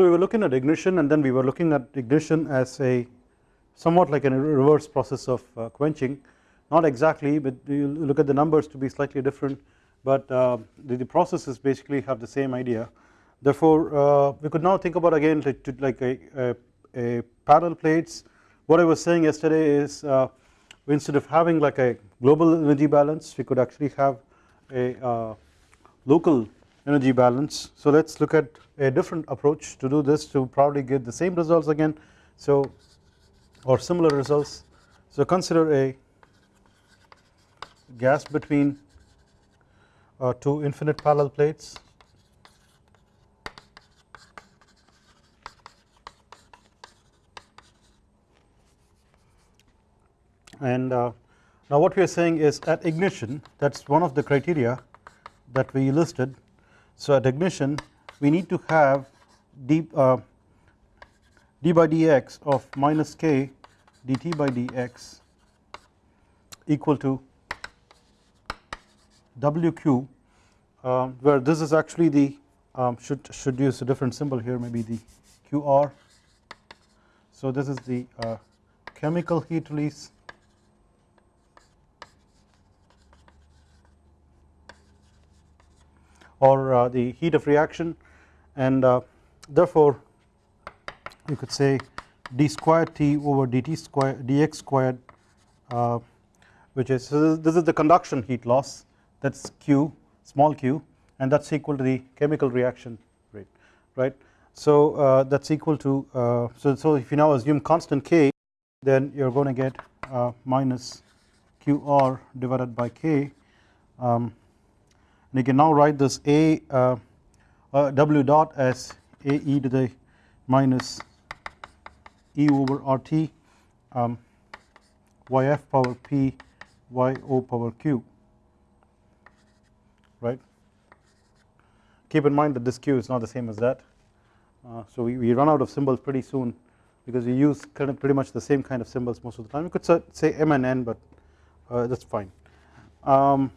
So we were looking at ignition and then we were looking at ignition as a somewhat like a reverse process of uh, quenching. Not exactly but you look at the numbers to be slightly different but uh, the, the, processes basically have the same idea. Therefore uh, we could now think about again to, to like a, a, a, parallel plates. What I was saying yesterday is uh, instead of having like a global energy balance we could actually have a uh, local energy balance. So let us look at a different approach to do this to probably get the same results again. So or similar results. So consider a gas between uh, two infinite parallel plates. And uh, now what we are saying is at ignition that is one of the criteria that we listed so at ignition we need to have d, uh, d by dx of minus k dt by dx equal to wq uh, where this is actually the um, should should use a different symbol here maybe the qr so this is the uh, chemical heat release or uh, the heat of reaction and uh, therefore you could say d squared t over dt squared dx squared uh, which is so this is the conduction heat loss that is q small q and that is equal to the chemical reaction rate right. So uh, that is equal to uh, so, so if you now assume constant k then you are going to get uh, minus qr divided by k um, and you can now write this a uh, uh, w dot as a e to the minus e over RT um, yf power p yo power q right. Keep in mind that this q is not the same as that uh, so we, we run out of symbols pretty soon because we use kind of pretty much the same kind of symbols most of the time we could say m and n but uh, that is fine. Um,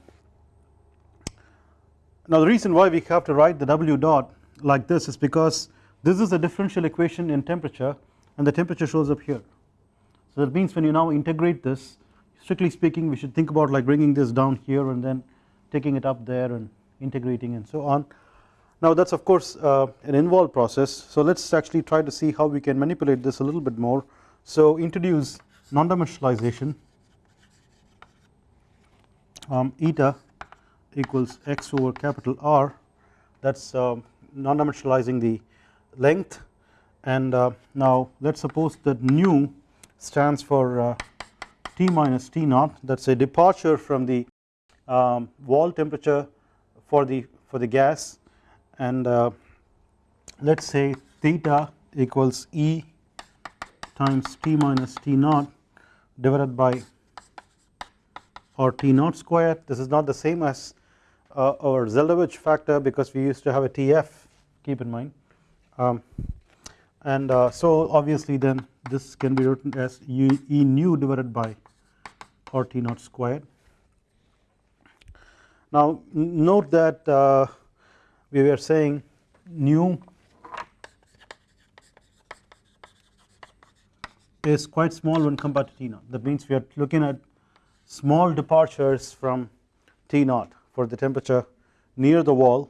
now the reason why we have to write the W dot like this is because this is a differential equation in temperature and the temperature shows up here. So that means when you now integrate this strictly speaking we should think about like bringing this down here and then taking it up there and integrating and so on. Now that is of course uh, an involved process so let us actually try to see how we can manipulate this a little bit more. So introduce non-dimensionalization um, eta equals x over capital R that is uh, non-dimensionalizing the length. And uh, now let us suppose that nu stands for uh, T minus T naught. That is a departure from the um, wall temperature for the for the gas. And uh, let us say theta equals E times T minus T naught divided by or T naught squared this is not the same as uh, our Zeldovich factor because we used to have a TF keep in mind. Um, and uh, so obviously then this can be written as U, E nu divided by R T naught squared. Now note that uh, we were saying nu is quite small when compared to T naught. That means we are looking at small departures from T naught for the temperature near the wall.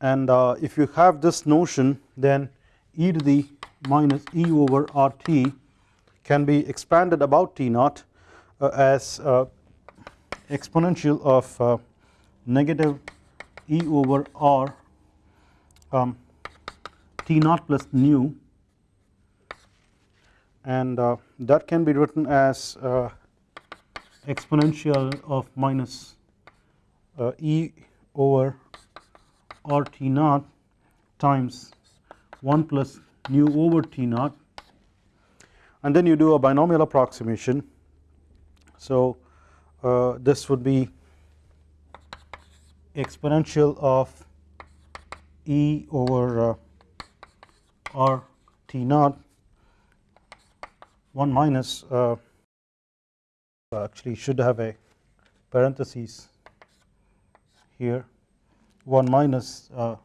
And uh, if you have this notion then e to the minus e over RT can be expanded about T naught uh, as uh, exponential of uh, negative e over R um, T naught plus nu. And uh, that can be written as uh, exponential of minus uh, E over R T naught times 1 plus nu over T naught and then you do a binomial approximation. So uh, this would be exponential of E over uh, R T naught 1 minus uh, actually should have a parentheses here. 1 minus uh,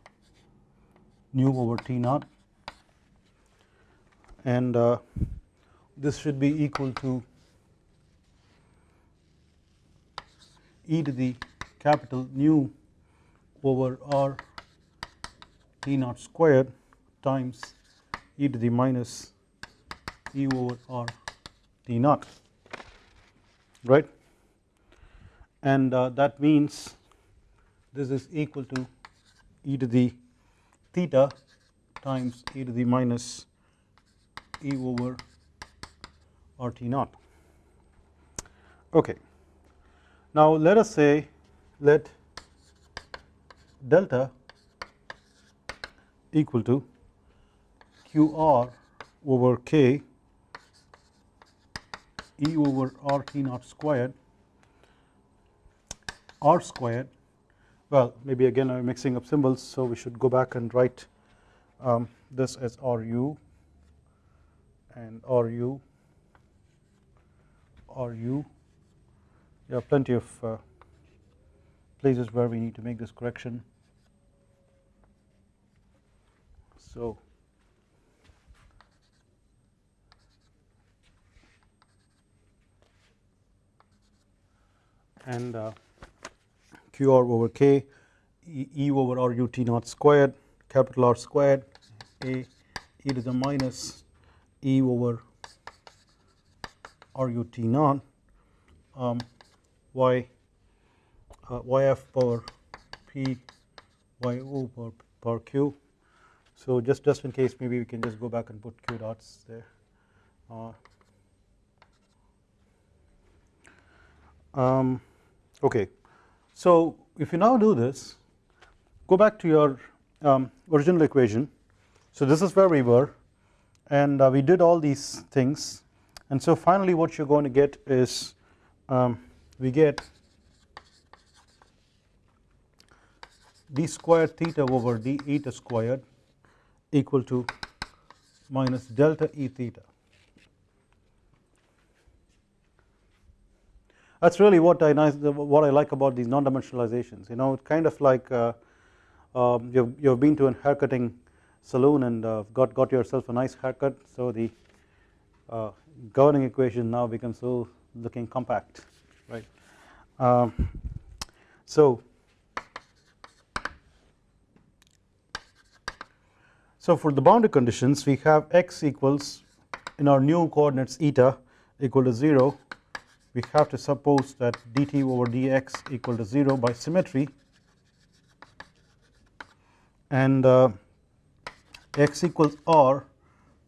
nu over T naught. And uh, this should be equal to e to the capital nu over r t naught squared times e to the minus e over r t naught. Right? And uh, that means this is equal to e to the theta times e to the minus e over r t naught. Okay. Now let us say let delta equal to qr over k e over r t naught squared r squared well maybe again I am mixing up symbols so we should go back and write um, this as RU and RU RU there are plenty of uh, places where we need to make this correction. So and uh, qr over k e, e over r u t naught squared capital R squared a e to the minus e over r u t naught um, y uh, yf power p y o power, power q. So just just in case maybe we can just go back and put q dots there. Uh, um, okay so if you now do this go back to your um, original equation. So this is where we were and uh, we did all these things. And so finally what you are going to get is um, we get d squared theta over d eta squared equal to minus delta e theta That is really what I nice what I like about these non-dimensionalizations. You know, it's kind of like uh, um, you've you've been to a haircutting saloon and uh, got got yourself a nice haircut. So the uh, governing equation now becomes so looking compact, right? Um, so so for the boundary conditions, we have x equals in our new coordinates eta equal to 0 we have to suppose that dt over dx equal to 0 by symmetry. And uh, x equals r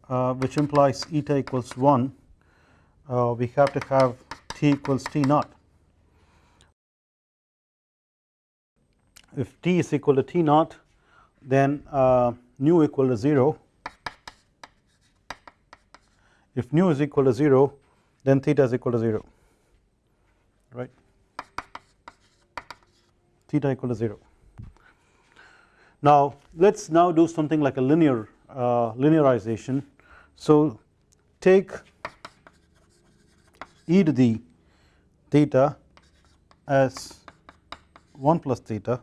uh, which implies eta equals 1 uh, we have to have t equals t naught. If t is equal to t naught then uh, nu equal to 0 if nu is equal to 0 then theta is equal to 0 right theta equal to 0. Now let us now do something like a linear uh, linearization. So take e to the theta as 1 plus theta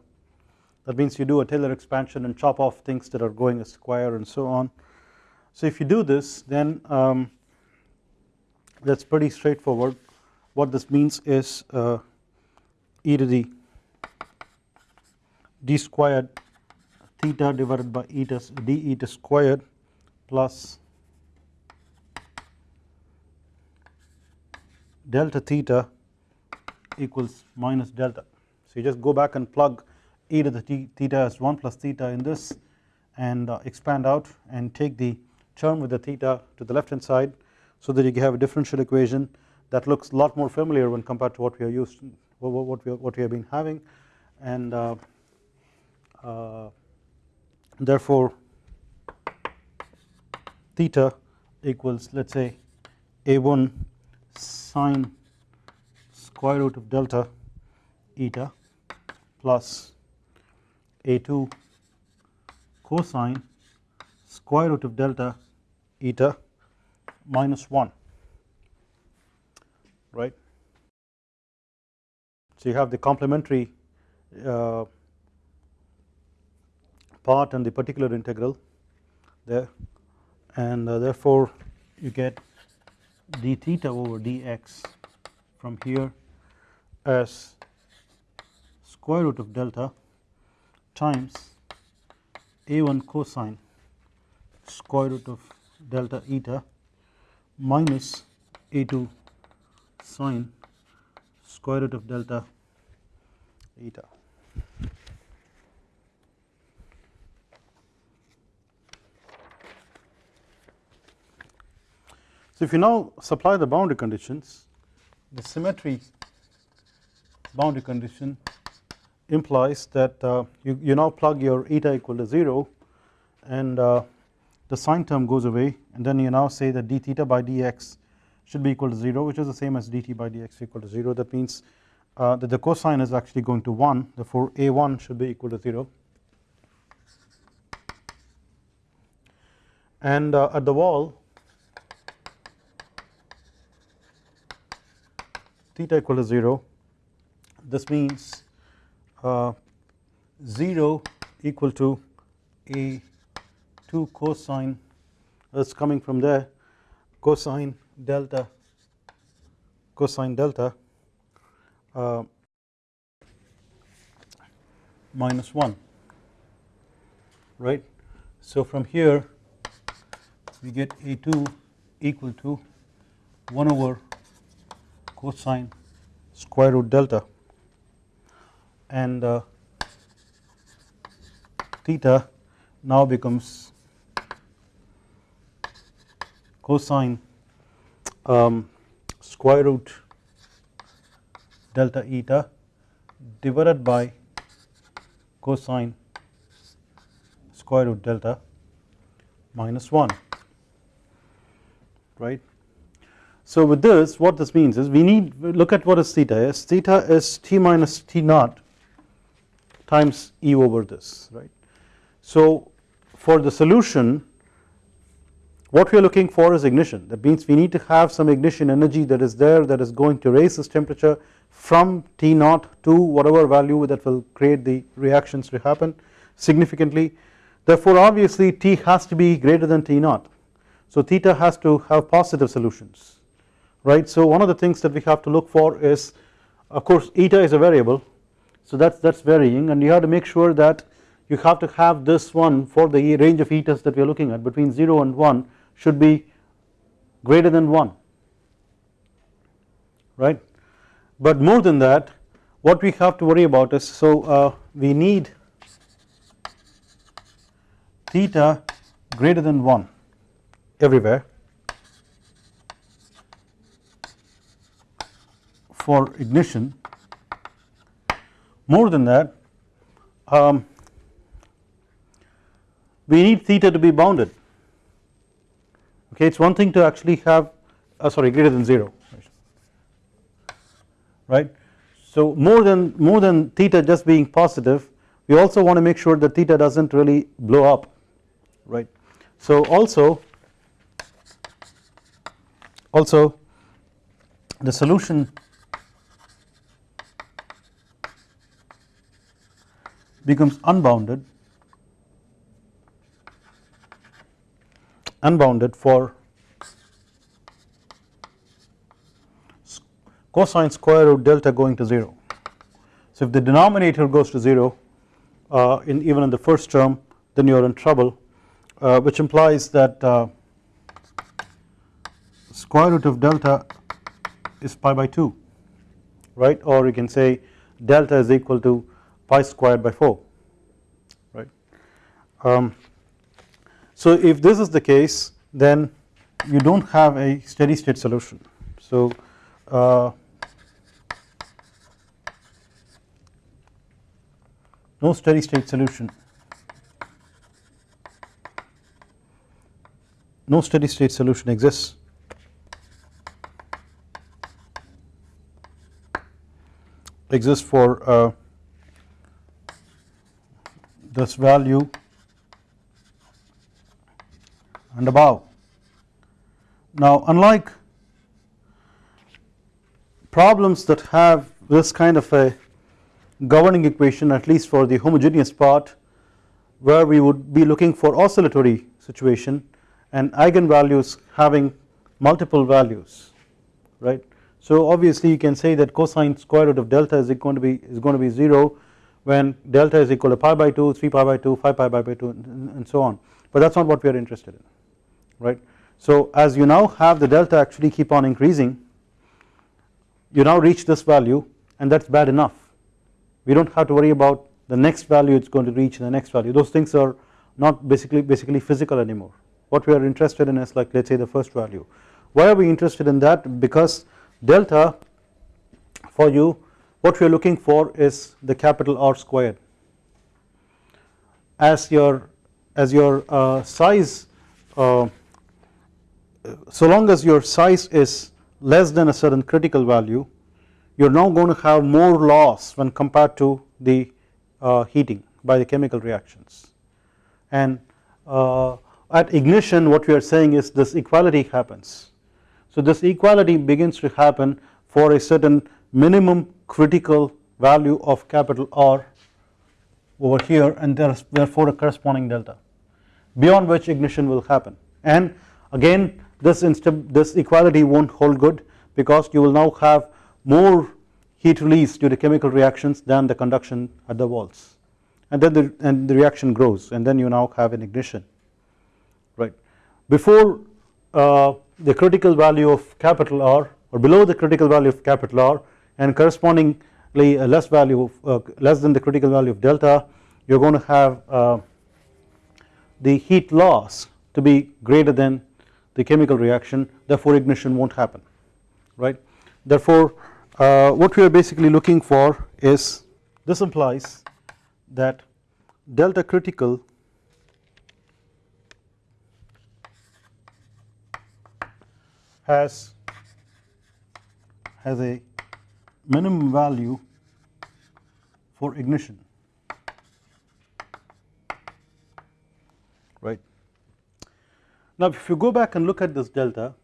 that means you do a Taylor expansion and chop off things that are going a square and so on. So if you do this then um, that is pretty straightforward what this means is uh, e to the d squared theta divided by eta d eta squared plus delta theta equals minus delta. So you just go back and plug e to the theta as 1 plus theta in this and uh, expand out and take the term with the theta to the left hand side so that you have a differential equation that looks a lot more familiar when compared to what we are used what we what we have been having. And uh, uh, therefore theta equals let us say a1 sine square root of delta eta plus a2 cosine square root of delta eta minus 1 right. So you have the complementary uh, part and the particular integral there and uh, therefore you get d theta over dx from here as square root of delta times a1 cosine square root of delta eta minus a2 sine square root of delta eta. So, if you now supply the boundary conditions the symmetry boundary condition implies that uh, you, you now plug your eta equal to 0 and uh, the sine term goes away and then you now say that d theta by dx should be equal to 0 which is the same as dt by dx equal to 0 that means uh, that the cosine is actually going to 1 therefore a1 should be equal to 0 and uh, at the wall theta equal to 0 this means uh, 0 equal to a 2 cosine. That's coming from there. Cosine delta cosine delta uh, minus 1 right. So from here we get a2 equal to 1 over cosine square root delta and uh, theta now becomes cosine um, square root delta eta divided by cosine square root delta minus 1 right so with this what this means is we need look at what is theta is theta is t minus t naught times E over this right. So for the solution what we are looking for is ignition. That means we need to have some ignition energy that is there that is going to raise this temperature from T naught to whatever value that will create the reactions to happen significantly. Therefore obviously T has to be greater than T naught. So theta has to have positive solutions right. So one of the things that we have to look for is of course eta is a variable. So that's that's varying and you have to make sure that you have to have this one for the range of etas that we are looking at between 0 and 1 should be greater than 1 right? But more than that what we have to worry about is so uh, we need theta greater than 1 everywhere for ignition. More than that um, we need theta to be bounded okay it is one thing to actually have uh, sorry greater than 0 right. So more than more than theta just being positive we also want to make sure that theta does not really blow up right. So also also the solution becomes unbounded unbounded for cosine square root delta going to 0. So if the denominator goes to 0 uh, in even in the first term then you are in trouble uh, which implies that uh, square root of delta is pi by 2 right or you can say delta is equal to pi squared by 4 right. Um, so if this is the case then you do not have a steady state solution. So uh, no steady state solution no steady state solution exists exists for uh, this value and above. Now unlike problems that have this kind of a governing equation at least for the homogeneous part where we would be looking for oscillatory situation and eigenvalues having multiple values right. So obviously you can say that cosine square root of delta is going to be is going to be 0 when delta is equal to pi by 2, 3 pi by 2, 5 pi by 2 and so on but that is not what we are interested in right. So as you now have the delta actually keep on increasing you now reach this value and that is bad enough. We do not have to worry about the next value it is going to reach the next value. Those things are not basically basically physical anymore. What we are interested in is like let us say the first value. Why are we interested in that? Because delta for you what we are looking for is the capital R squared. As your as your uh, size uh, so long as your size is less than a certain critical value you are now going to have more loss when compared to the uh, heating by the chemical reactions and uh, at ignition what we are saying is this equality happens. So this equality begins to happen for a certain minimum critical value of capital R over here and there is therefore a corresponding delta beyond which ignition will happen and again this this equality not hold good because you will now have more heat release due to chemical reactions than the conduction at the walls and then the, and the reaction grows and then you now have an ignition right. Before uh, the critical value of capital R or below the critical value of capital R and correspondingly a less value of uh, less than the critical value of delta you are going to have uh, the heat loss to be greater than the chemical reaction therefore ignition not happen right. Therefore uh, what we are basically looking for is this implies that delta critical has has a minimum value for ignition right. Now if you go back and look at this delta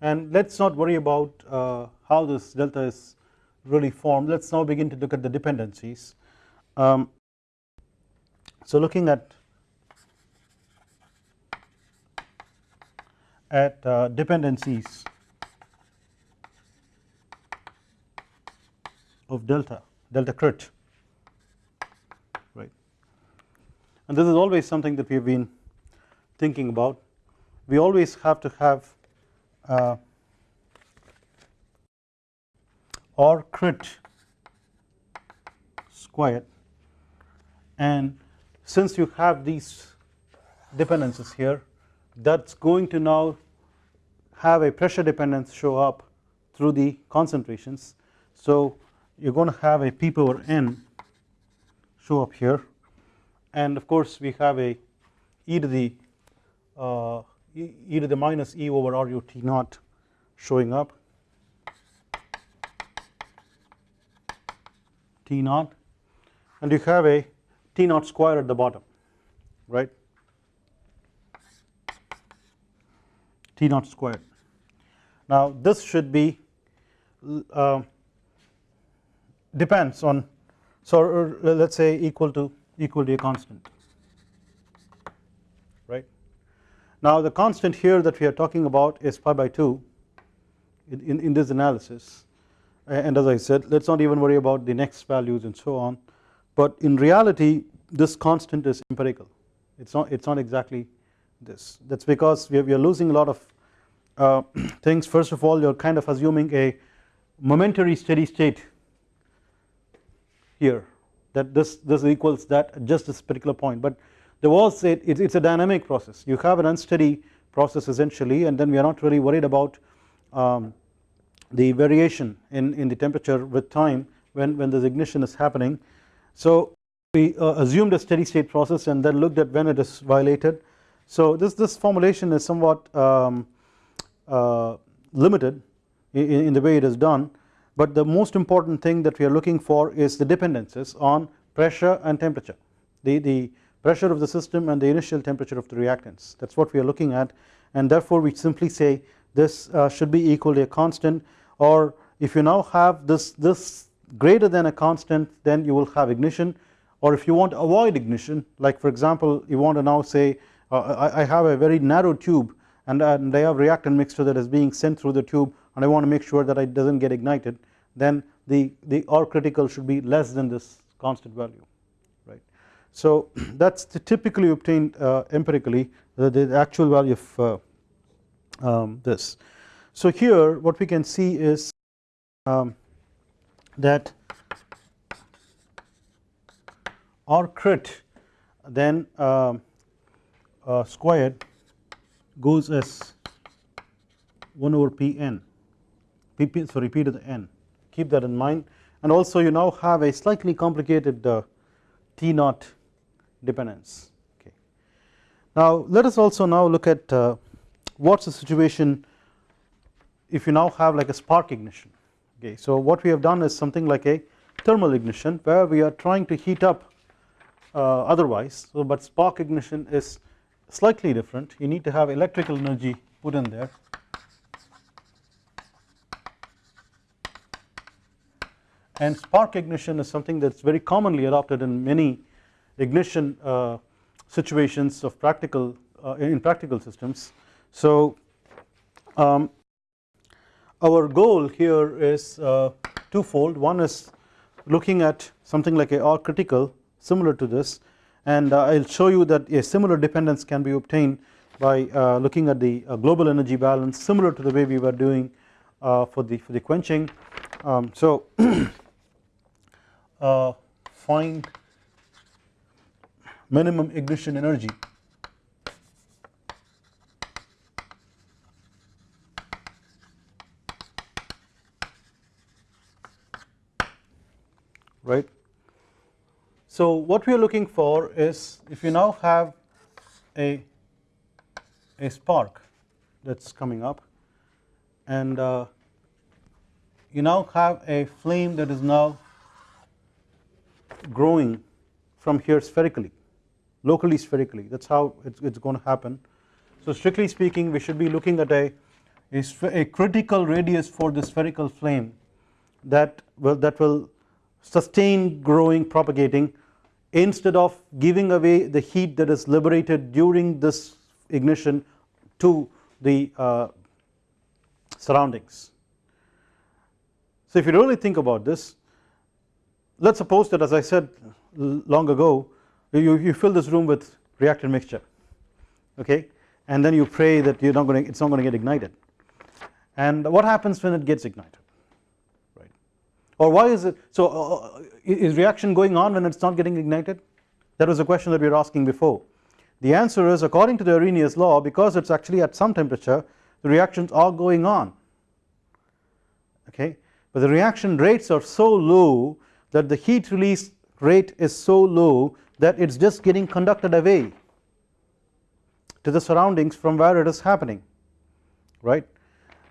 and let us not worry about uh, how this delta is really formed let us now begin to look at the dependencies. Um, so looking at at uh, dependencies of delta delta crit right and this is always something that we have been thinking about. We always have to have uh, R crit squared and since you have these dependencies here that is going to now have a pressure dependence show up through the concentrations. So you are going to have a p power n show up here. And of course we have a e to the e, e to the minus e over r u t naught showing up t naught and you have a t naught square at the bottom right? T naught squared now this should be uh, depends on so uh, let us say equal to equal to a constant right now the constant here that we are talking about is pi by 2 in, in, in this analysis. And as I said let us not even worry about the next values and so on. But in reality this constant is empirical. It is not it is not exactly this. That is because we are, we are losing a lot of uh, things. First of all you are kind of assuming a momentary steady state here that this this equals that at just this particular point. But there was a, it, it's a dynamic process you have an unsteady process essentially and then we are not really worried about um, the variation in, in the temperature with time when, when this ignition is happening. So we uh, assumed a steady state process and then looked at when it is violated. So this, this formulation is somewhat um, uh, limited in, in, the way it is done but the most important thing that we are looking for is the dependencies on pressure and temperature the, the pressure of the system and the initial temperature of the reactants. That is what we are looking at. And therefore we simply say this uh, should be equal to a constant. Or if you now have this, this greater than a constant then you will have ignition. Or if you want to avoid ignition like for example you want to now say uh, I, I, have a very narrow tube and, and I have reactant mixture that is being sent through the tube and I want to make sure that it does not get ignited then the, the R critical should be less than this constant value. So that is typically obtained uh, empirically the, the, actual value of uh, um, this. So here what we can see is um, that R crit then uh, uh, squared goes as 1 over p n. P, p sorry p to the n. Keep that in mind. And also you now have a slightly complicated uh, T naught dependence. Okay. Now let us also now look at uh, what is the situation if you now have like a spark ignition. Okay. So what we have done is something like a thermal ignition where we are trying to heat up uh, otherwise. So but spark ignition is slightly different. You need to have electrical energy put in there. And spark ignition is something that is very commonly adopted in many ignition uh, situations of practical uh, in practical systems. So um, our goal here is uh, twofold one is looking at something like a R critical similar to this and I will show you that a similar dependence can be obtained by uh, looking at the uh, global energy balance similar to the way we were doing uh, for the for the quenching um, so find minimum ignition energy right. So what we are looking for is if you now have a, a spark that is coming up and uh, you now have a flame that is now growing from here spherically locally spherically that is how it is going to happen. So strictly speaking we should be looking at a, a, a critical radius for the spherical flame that will that will sustain growing propagating instead of giving away the heat that is liberated during this ignition to the uh, surroundings. So if you really think about this let us suppose that as I said long ago you, you fill this room with reactant mixture okay? And then you pray that you're not going to it's not going to get ignited. And what happens when it gets ignited? Right. Or why is it so uh, uh is reaction going on when it's not getting ignited? That was a question that we were asking before. The answer is according to the Arrhenius law because it's actually at some temperature the reactions are going on. Okay? But the reaction rates are so low that the heat release rate is so low that it is just getting conducted away to the surroundings from where it is happening right.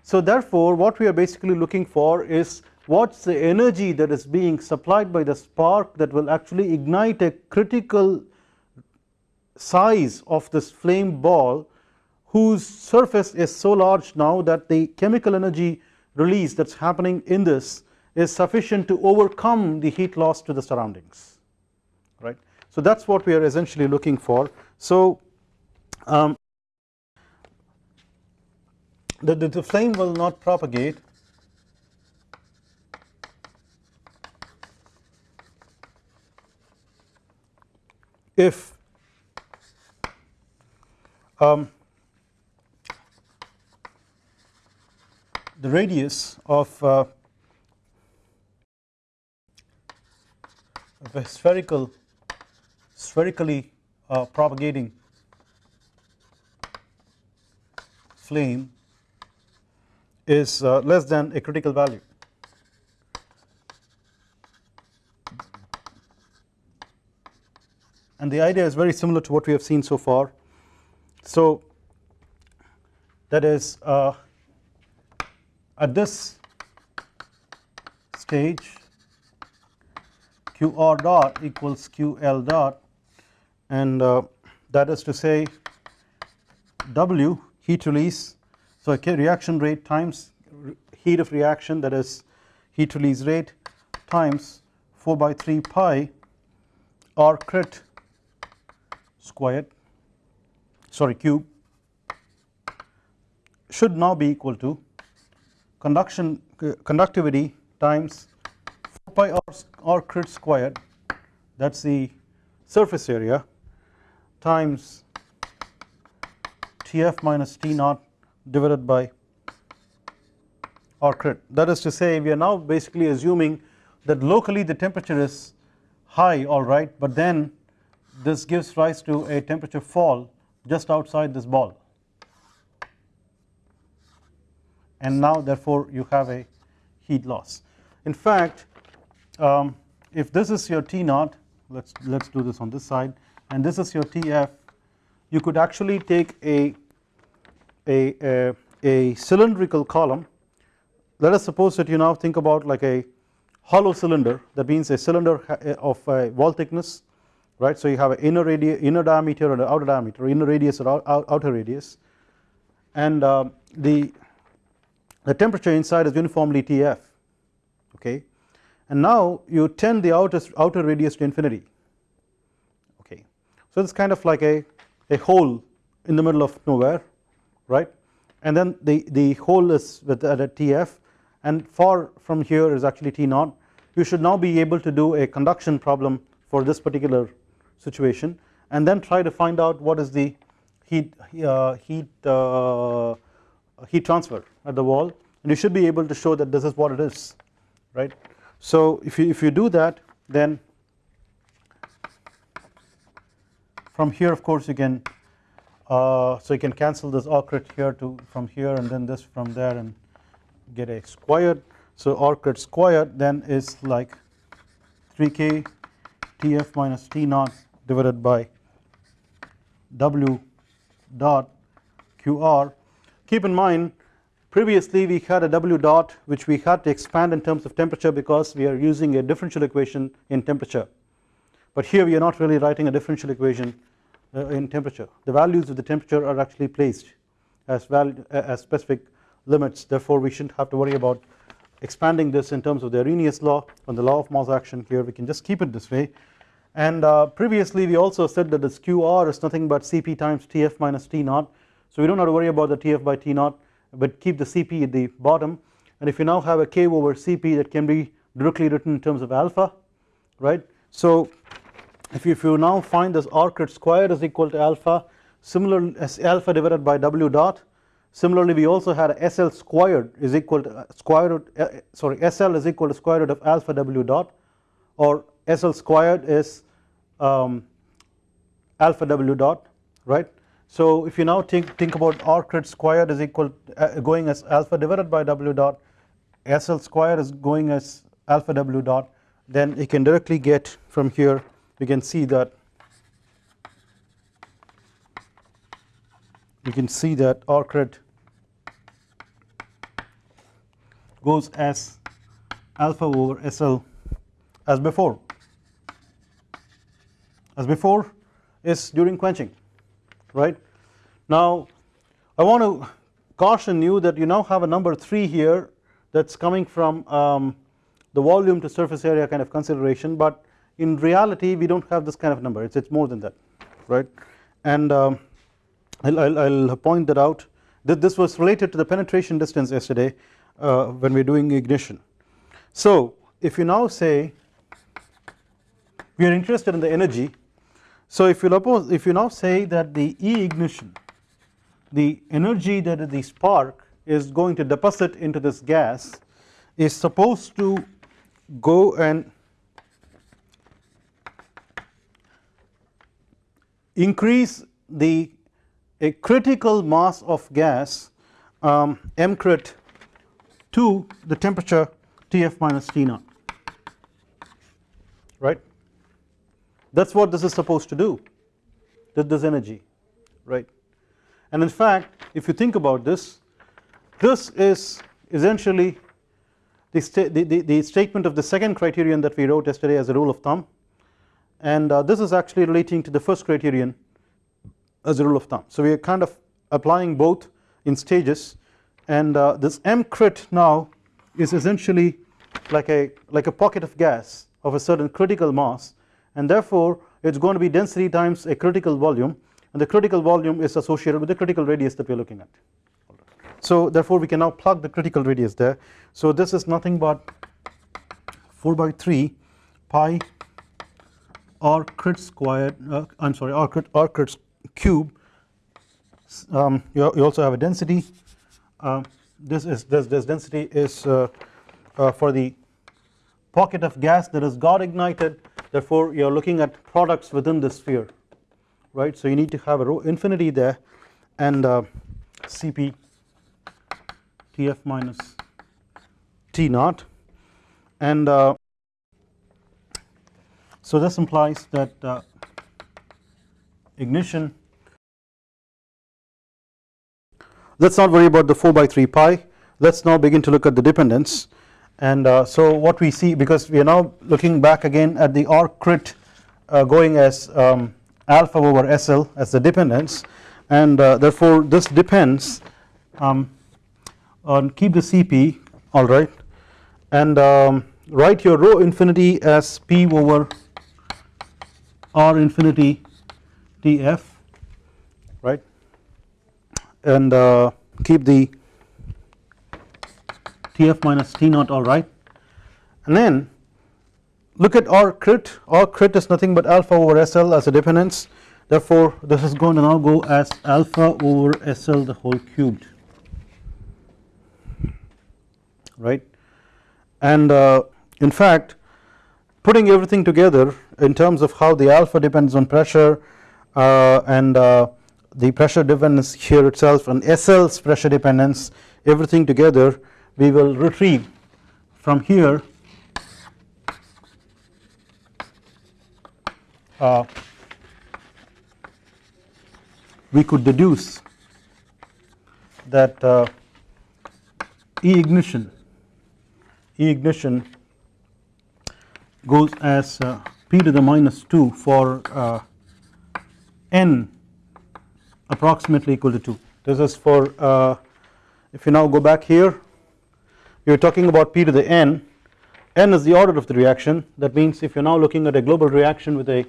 So therefore what we are basically looking for is what is the energy that is being supplied by the spark that will actually ignite a critical size of this flame ball whose surface is so large now that the chemical energy release that is happening in this is sufficient to overcome the heat loss to the surroundings right. So that is what we are essentially looking for. So um, the, the, the flame will not propagate if um, the radius of uh, of a spherical spherically uh, propagating flame is uh, less than a critical value. And the idea is very similar to what we have seen so far. So that is uh, at this stage qr dot equals ql dot. And uh, that is to say W heat release. So reaction rate times heat of reaction that is heat release rate times 4 by 3 pi R crit squared sorry cube should now be equal to conduction uh, conductivity times 4 pi r, r crit squared that is the surface area times Tf minus T naught divided by R crit. That is to say we are now basically assuming that locally the temperature is high alright but then this gives rise to a temperature fall just outside this ball. And now therefore you have a heat loss. In fact um, if this is your T naught let us let us do this on this side. And this is your Tf you could actually take a, a, a, a cylindrical column. Let us suppose that you now think about like a hollow cylinder. That means a cylinder of a wall thickness right? So you have an inner radius inner diameter and an outer diameter inner radius or outer radius. And uh, the the temperature inside is uniformly Tf okay and now you tend the outer outer radius to infinity. Okay. So it's kind of like a a hole in the middle of nowhere right? And then the the hole is with at a Tf and far from here is actually T naught. You should now be able to do a conduction problem for this particular situation. And then try to find out what is the heat uh, heat uh, heat transfer at the wall. And you should be able to show that this is what it is right so if you if you do that then from here of course you can uh, so you can cancel this R here to from here and then this from there and get a squared. So R squared then is like 3k Tf minus T naught divided by W dot QR keep in mind previously we had a W dot which we had to expand in terms of temperature because we are using a differential equation in temperature. But here we are not really writing a differential equation uh, in temperature. The values of the temperature are actually placed as valid as specific limits. Therefore we shouldn't have to worry about expanding this in terms of the Arrhenius law and the law of mass action here. We can just keep it this way. And uh, previously we also said that this QR is nothing but Cp times Tf minus T naught. So we don't have to worry about the Tf by T naught but keep the Cp at the bottom. And if you now have a K over Cp that can be directly written in terms of alpha right? So if you, if you now find this R crit squared is equal to alpha similar as alpha divided by W dot similarly we also had SL squared is equal to uh, square root uh, sorry SL is equal to square root of alpha W dot or SL squared is um, alpha W dot right so if you now think, think about R crit squared is equal uh, going as alpha divided by W dot SL squared is going as alpha W dot then you can directly get from here we can see that you can see that R crit goes as alpha over SL as before. As before is during quenching right? Now I want to caution you that you now have a number 3 here that's coming from um, the volume to surface area kind of consideration but in reality we don't have this kind of number. It's it's more than that right? And um, I'll, I'll, I'll, point that out. That this was related to the penetration distance yesterday uh, when we're doing ignition. So if you now say we are interested in the energy so if you if you now say that the E ignition the energy that the spark is going to deposit into this gas is supposed to go and increase the a critical mass of gas um, m crit to the temperature Tf minus T naught that is what this is supposed to do this energy right? And in fact if you think about this this is essentially the, the, the, the statement of the second criterion that we wrote yesterday as a rule of thumb. And uh, this is actually relating to the first criterion as a rule of thumb. So we are kind of applying both in stages. And uh, this m crit now is essentially like a like a pocket of gas of a certain critical mass and therefore it's going to be density times a critical volume. And the critical volume is associated with the critical radius that we are looking at. So therefore we can now plug the critical radius there. So this is nothing but 4 by 3 pi r crit squared uh, I am sorry r crit, r crit cube. Um, you, you, also have a density. Uh, this is this, this density is uh, uh, for the pocket of gas that is got ignited therefore you are looking at products within the sphere right? So you need to have a rho infinity there and uh, Cp Tf minus T naught. And uh, so this implies that uh, ignition let us not worry about the 4 by 3 pi. Let us now begin to look at the dependence and uh, so what we see because we are now looking back again at the R crit uh, going as um, alpha over SL as the dependence. And uh, therefore this depends um, on keep the CP alright and um, write your rho infinity as P over R infinity TF right? And uh, keep the Tf minus T naught alright and then look at R crit. R crit is nothing but alpha over SL as a dependence. Therefore this is going to now go as alpha over SL the whole cubed. Right? And uh, in fact putting everything together in terms of how the alpha depends on pressure uh, and uh, the pressure dependence here itself and SL's pressure dependence everything together we will retrieve from here uh, we could deduce that uh, E ignition E ignition goes as uh, p to the minus 2 for uh, n approximately equal to 2 this is for uh, if you now go back here you are talking about P to the N, N is the order of the reaction. That means if you are now looking at a global reaction with a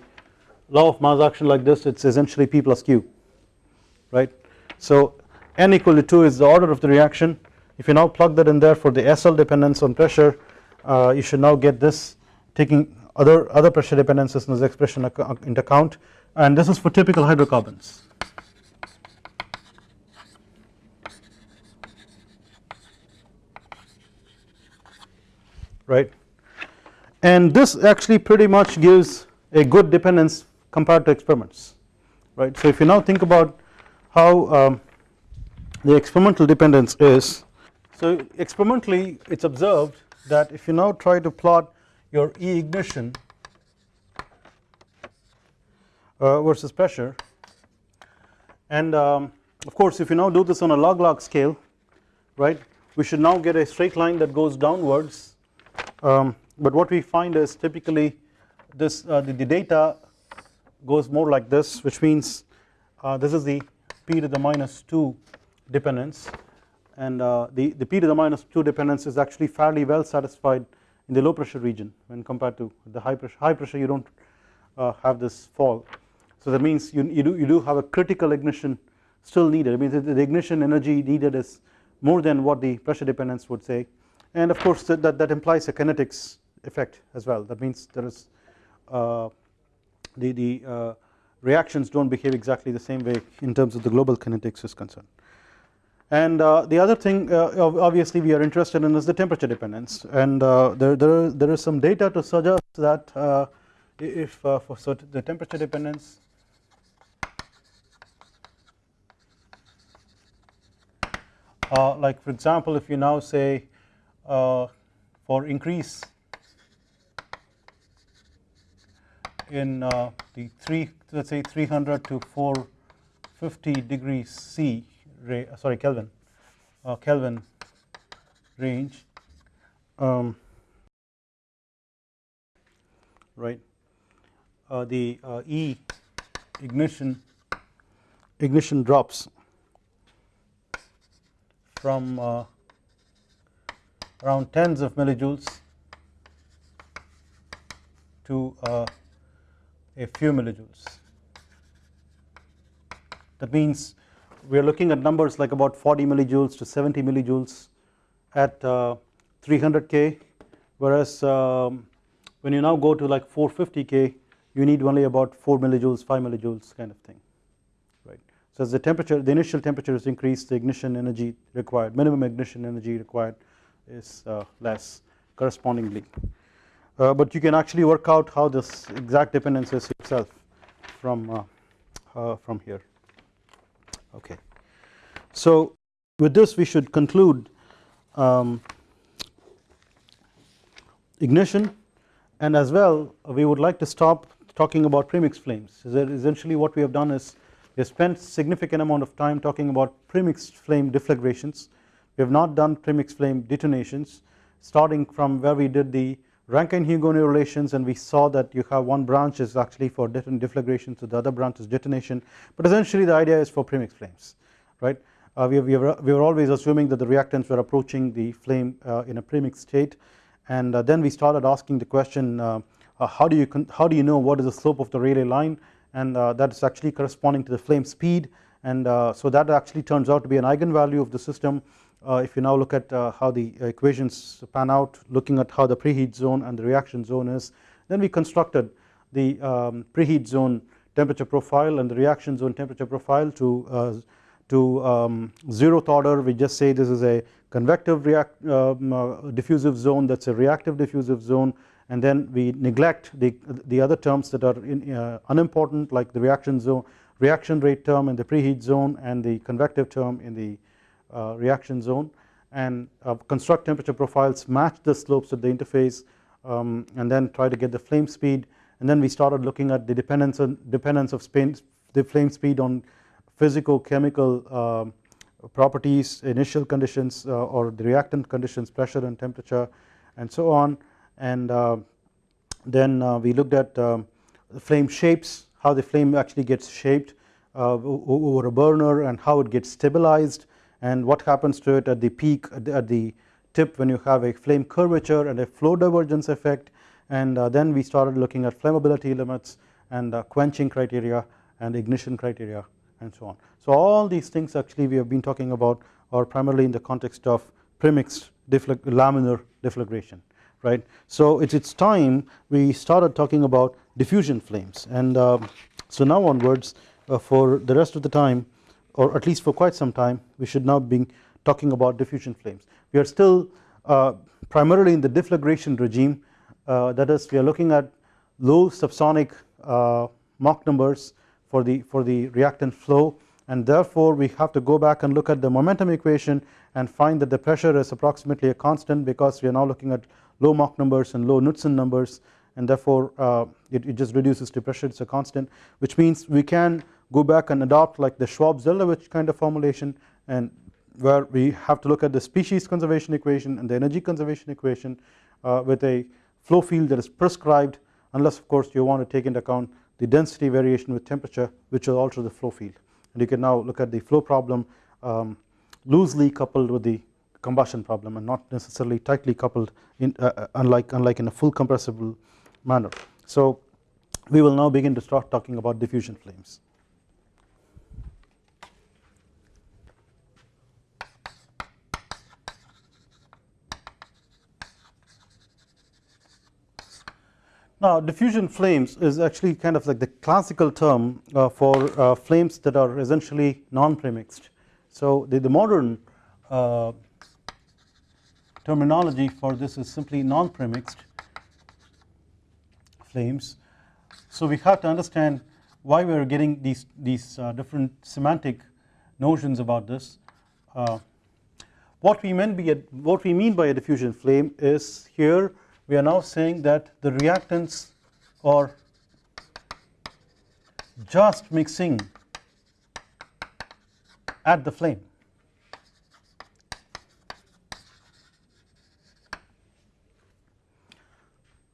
law of mass action like this it is essentially P plus Q right. So N equal to 2 is the order of the reaction. If you now plug that in there for the SL dependence on pressure uh, you should now get this taking other other pressure dependencies in this expression into account. And this is for typical hydrocarbons right? And this actually pretty much gives a good dependence compared to experiments right? So if you now think about how um, the experimental dependence is so experimentally it's observed that if you now try to plot your E ignition uh, versus pressure and um, of course if you now do this on a log log scale right we should now get a straight line that goes downwards um, but what we find is typically this uh, the, the, data goes more like this which means uh, this is the p to the minus 2 dependence. And uh, the, the p to the minus 2 dependence is actually fairly well satisfied in the low pressure region. When compared to the high pressure high pressure you do not uh, have this fall. So that means you, you do you do have a critical ignition still needed. I mean the, the ignition energy needed is more than what the pressure dependence would say and of course that, that, that implies a kinetics effect as well that means there is uh, the, the uh, reactions do not behave exactly the same way in terms of the global kinetics is concerned. And uh, the other thing uh, obviously we are interested in is the temperature dependence and uh, there, there, there is some data to suggest that uh, if for certain the temperature dependence like for example if you now say uh, for increase in uh, the 3 let us say 300 to 450 degrees C uh, sorry Kelvin uh, Kelvin range um, right uh, the uh, E ignition ignition drops from uh, around tens of millijoules to uh, a few millijoules. That means we are looking at numbers like about 40 millijoules to 70 millijoules at uh, 300k whereas um, when you now go to like 450k you need only about 4 millijoules 5 millijoules kind of thing right? So as the temperature the initial temperature is increased the ignition energy required minimum ignition energy required is uh, less correspondingly. Uh, but you can actually work out how this exact dependence is itself from uh, from here. Okay. So with this we should conclude um, ignition. And as well we would like to stop talking about premix flames. Essentially what we have done is we have spent significant amount of time talking about premixed flame deflagrations we have not done premix flame detonations starting from where we did the Rankine-Hugoniot relations and we saw that you have one branch is actually for deflagration so the other branch is detonation. But essentially the idea is for premix flames right? Uh, we, we, were, we were always assuming that the reactants were approaching the flame uh, in a premix state. And uh, then we started asking the question uh, uh, how do you how do you know what is the slope of the Rayleigh line? And uh, that is actually corresponding to the flame speed. And so that actually turns out to be an eigenvalue of the system if you now look at how the equations pan out looking at how the preheat zone and the reaction zone is then we constructed the um, preheat zone temperature profile and the reaction zone temperature profile to to um, zeroth order. We just say this is a convective react, um, uh, diffusive zone. That is a reactive diffusive zone. And then we neglect the, the other terms that are in, uh, unimportant like the reaction zone reaction rate term in the preheat zone and the convective term in the uh, reaction zone and uh, construct temperature profiles match the slopes at the interface um, and then try to get the flame speed. And then we started looking at the dependence on dependence of the flame speed on physical chemical um, properties initial conditions uh, or the reactant conditions pressure and temperature and so on. And uh, then uh, we looked at um, the flame shapes how the flame actually gets shaped over a burner and how it gets stabilized and what happens to it at the peak at the, at the tip when you have a flame curvature and a flow divergence effect and uh, then we started looking at flammability limits and uh, quenching criteria and ignition criteria and so on. So all these things actually we have been talking about are primarily in the context of premixed laminar deflagration right. So it's it's time we started talking about diffusion flames and uh, so now onwards uh, for the rest of the time or at least for quite some time we should now be talking about diffusion flames. We are still uh, primarily in the deflagration regime. Uh, that is we are looking at low subsonic uh, Mach numbers for the for the reactant flow. And therefore we have to go back and look at the momentum equation and find that the pressure is approximately a constant because we are now looking at low Mach numbers and low Knudsen numbers. And therefore uh, it, it, just reduces to pressure. It is a constant which means we can go back and adopt like the Schwab-Zeldovich kind of formulation and where we have to look at the species conservation equation and the energy conservation equation uh, with a flow field that is prescribed unless of course you want to take into account the density variation with temperature which will alter the flow field and you can now look at the flow problem um, loosely coupled with the combustion problem and not necessarily tightly coupled in uh, uh, unlike unlike in a full compressible manner. So we will now begin to start talking about diffusion flames. Now diffusion flames is actually kind of like the classical term uh, for uh, flames that are essentially non-premixed. So the, the modern uh, terminology for this is simply non-premixed flames. So we have to understand why we are getting these, these uh, different semantic notions about this. Uh, what we, meant by a, what we mean by a diffusion flame is here we are now saying that the reactants are just mixing at the flame.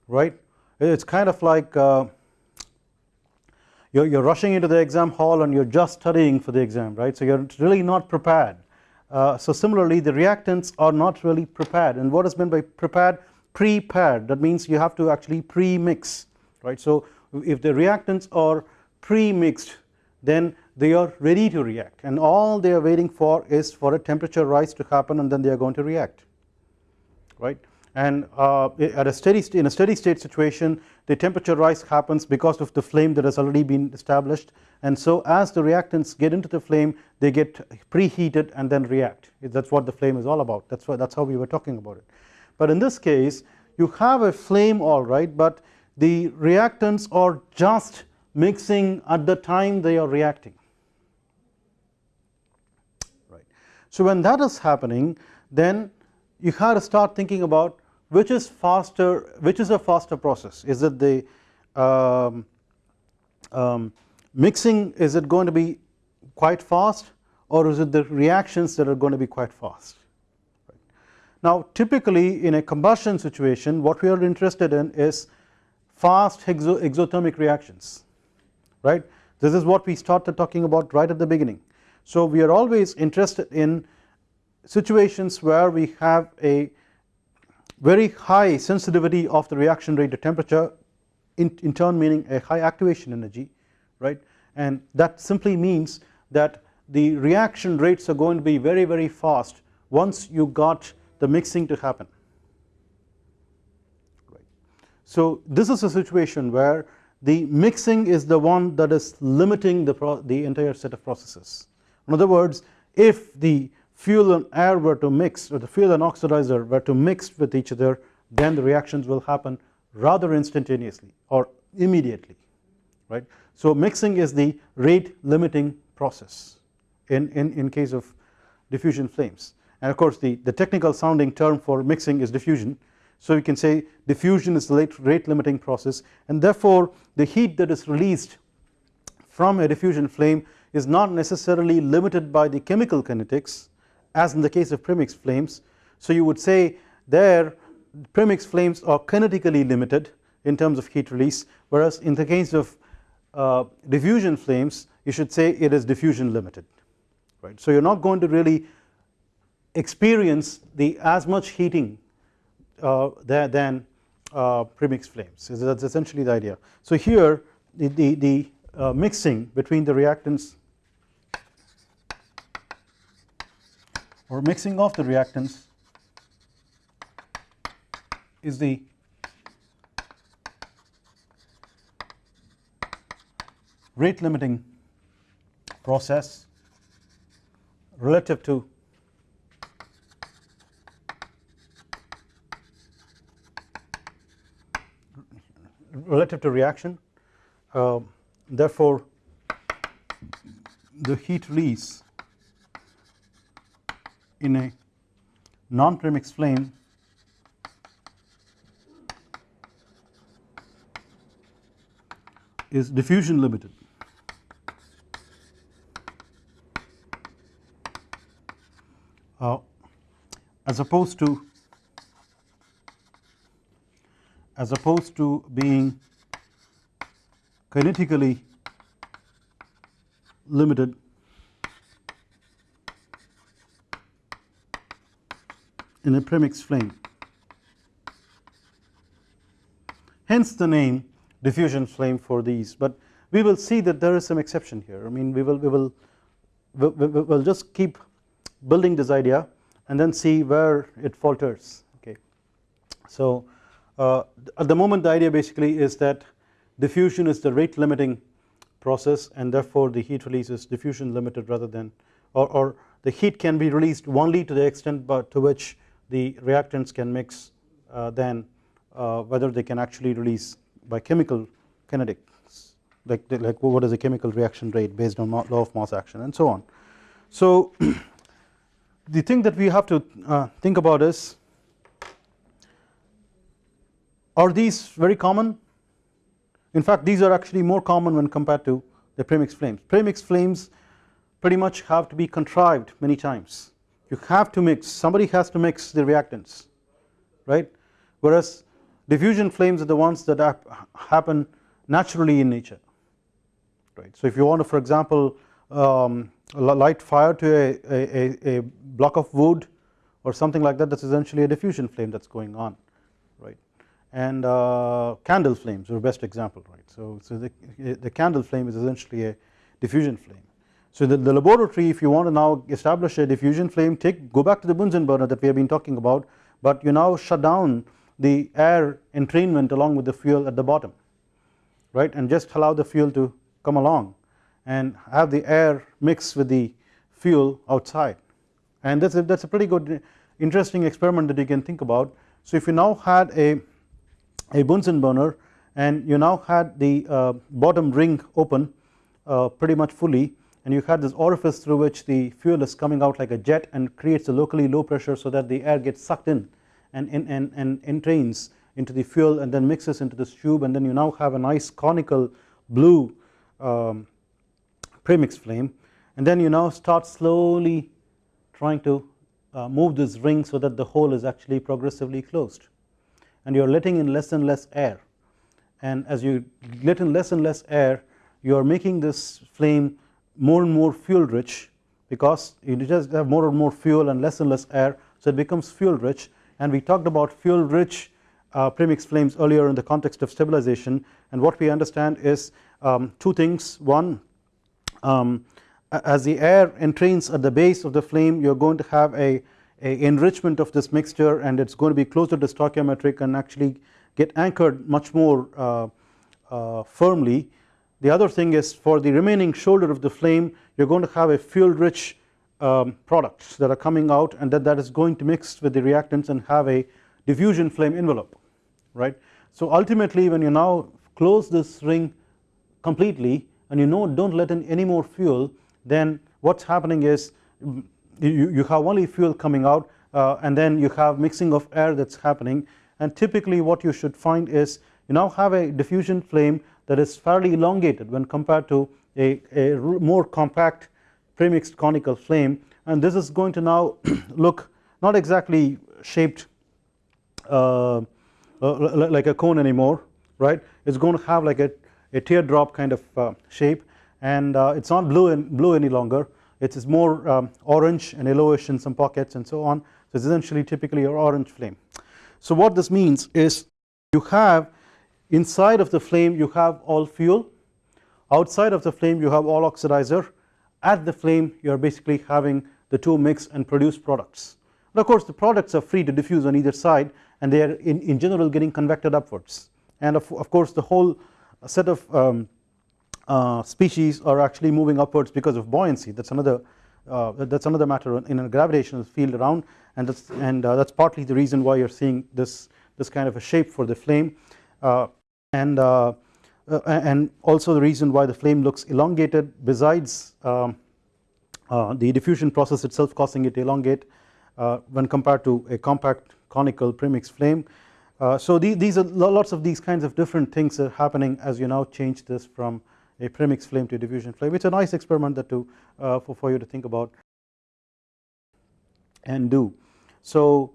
Right? It's kind of like uh, you're, you're rushing into the exam hall and you're just studying for the exam right? So you're really not prepared. Uh, so similarly the reactants are not really prepared. And what is meant by prepared pre-paired that means you have to actually pre-mix right. So if the reactants are pre-mixed then they are ready to react. And all they are waiting for is for a temperature rise to happen and then they are going to react right? And uh, at a steady in a steady state situation the temperature rise happens because of the flame that has already been established. And so as the reactants get into the flame they get preheated and then react. That is what the flame is all about. That is why that is how we were talking about it. But in this case you have a flame alright but the reactants are just mixing at the time they are reacting. Right. So when that is happening then you have to start thinking about which is faster which is a faster process. Is it the um, um, mixing is it going to be quite fast or is it the reactions that are going to be quite fast now typically in a combustion situation what we are interested in is fast exo exothermic reactions right? This is what we started talking about right at the beginning. So we are always interested in situations where we have a very high sensitivity of the reaction rate to temperature in, in turn meaning a high activation energy right? And that simply means that the reaction rates are going to be very very fast once you got the mixing to happen right. So this is a situation where the mixing is the one that is limiting the, the entire set of processes in other words if the fuel and air were to mix or the fuel and oxidizer were to mix with each other then the reactions will happen rather instantaneously or immediately right. So mixing is the rate limiting process in, in, in case of diffusion flames and of course the, the technical sounding term for mixing is diffusion so you can say diffusion is the rate limiting process and therefore the heat that is released from a diffusion flame is not necessarily limited by the chemical kinetics as in the case of premix flames. So you would say there premix flames are kinetically limited in terms of heat release whereas in the case of uh, diffusion flames you should say it is diffusion limited right. So you are not going to really experience the as much heating uh, than uh, flames that is essentially the idea. So here the, the, the uh, mixing between the reactants or mixing of the reactants is the rate limiting process relative to relative to reaction uh, therefore the heat release in a non-premix flame is diffusion limited. Uh, as opposed to as opposed to being kinetically limited in a premix flame. Hence the name diffusion flame for these, but we will see that there is some exception here. I mean we will we will we will just keep building this idea and then see where it falters okay. So at the moment the idea basically is that diffusion is the rate limiting process and therefore the heat release is diffusion limited rather than or, or the heat can be released only to the extent to which the reactants can mix uh, uh, whether they can actually release by chemical kinetics like, like what is the chemical reaction rate based on law of mass action and so on. So the thing that we have to uh, think about is are these very common? In fact these are actually more common when compared to the premix flames. Premix flames pretty much have to be contrived many times. You have to mix somebody has to mix the reactants right? Whereas diffusion flames are the ones that happen naturally in nature right. So if you want to for example um, light fire to a, a, a, block of wood or something like that that is essentially a diffusion flame that is going on and uh, candle flames are best example right. So, so the, the candle flame is essentially a diffusion flame So the, the laboratory if you want to now establish a diffusion flame take go back to the Bunsen burner that we have been talking about but you now shut down the air entrainment along with the fuel at the bottom right and just allow the fuel to come along and have the air mix with the fuel outside and that's a, that's a pretty good interesting experiment that you can think about. So if you now had a, a Bunsen burner and you now had the uh, bottom ring open uh, pretty much fully and you had this orifice through which the fuel is coming out like a jet and creates a locally low pressure so that the air gets sucked in and, and, and, and entrains into the fuel and then mixes into this tube and then you now have a nice conical blue um, premix flame and then you now start slowly trying to uh, move this ring so that the hole is actually progressively closed and you are letting in less and less air. And as you let in less and less air you are making this flame more and more fuel rich because you just have more and more fuel and less and less air so it becomes fuel rich. And we talked about fuel rich uh, premix flames earlier in the context of stabilization. And what we understand is um, two things. One um, as the air entrains at the base of the flame you are going to have a, a enrichment of this mixture and it is going to be closer to stoichiometric and actually get anchored much more uh, uh, firmly the other thing is for the remaining shoulder of the flame you are going to have a fuel rich um, products that are coming out and that that is going to mix with the reactants and have a diffusion flame envelope right. So ultimately when you now close this ring completely and you know don't let in any more fuel then what's happening is you, you have only fuel coming out uh, and then you have mixing of air that's happening. And typically what you should find is you now have a diffusion flame that is fairly elongated when compared to a, a more compact premixed conical flame. And this is going to now look not exactly shaped uh, uh, like a cone anymore right? It is going to have like a, a teardrop kind of uh, shape. And uh, it is not blue and blue any longer it is more um, orange and yellowish in some pockets and so on. So it is essentially typically your orange flame. So what this means is you have inside of the flame you have all fuel. Outside of the flame you have all oxidizer. At the flame you are basically having the two mix and produce products. And of course the products are free to diffuse on either side and they are in, in general getting convected upwards. And of, of course the whole set of um, uh, species are actually moving upwards because of buoyancy that is another uh, that is another matter in a gravitational field around and that's and uh, that's partly the reason why you're seeing this this kind of a shape for the flame uh, and uh, and also the reason why the flame looks elongated besides um, the diffusion process itself causing it to elongate when compared to a compact conical premix flame. so the, these are lots of these kinds of different things are happening as you now change this from a premix flame to a diffusion flame it's a nice experiment that to for, for you to think about and do. So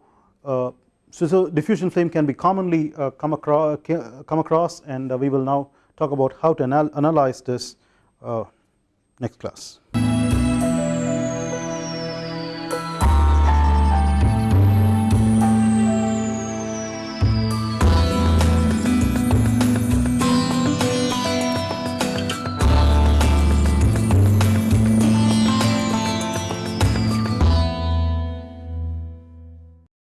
so, so diffusion flame can be commonly uh, come across come across and uh, we will now talk about how to anal analyze this uh, next class.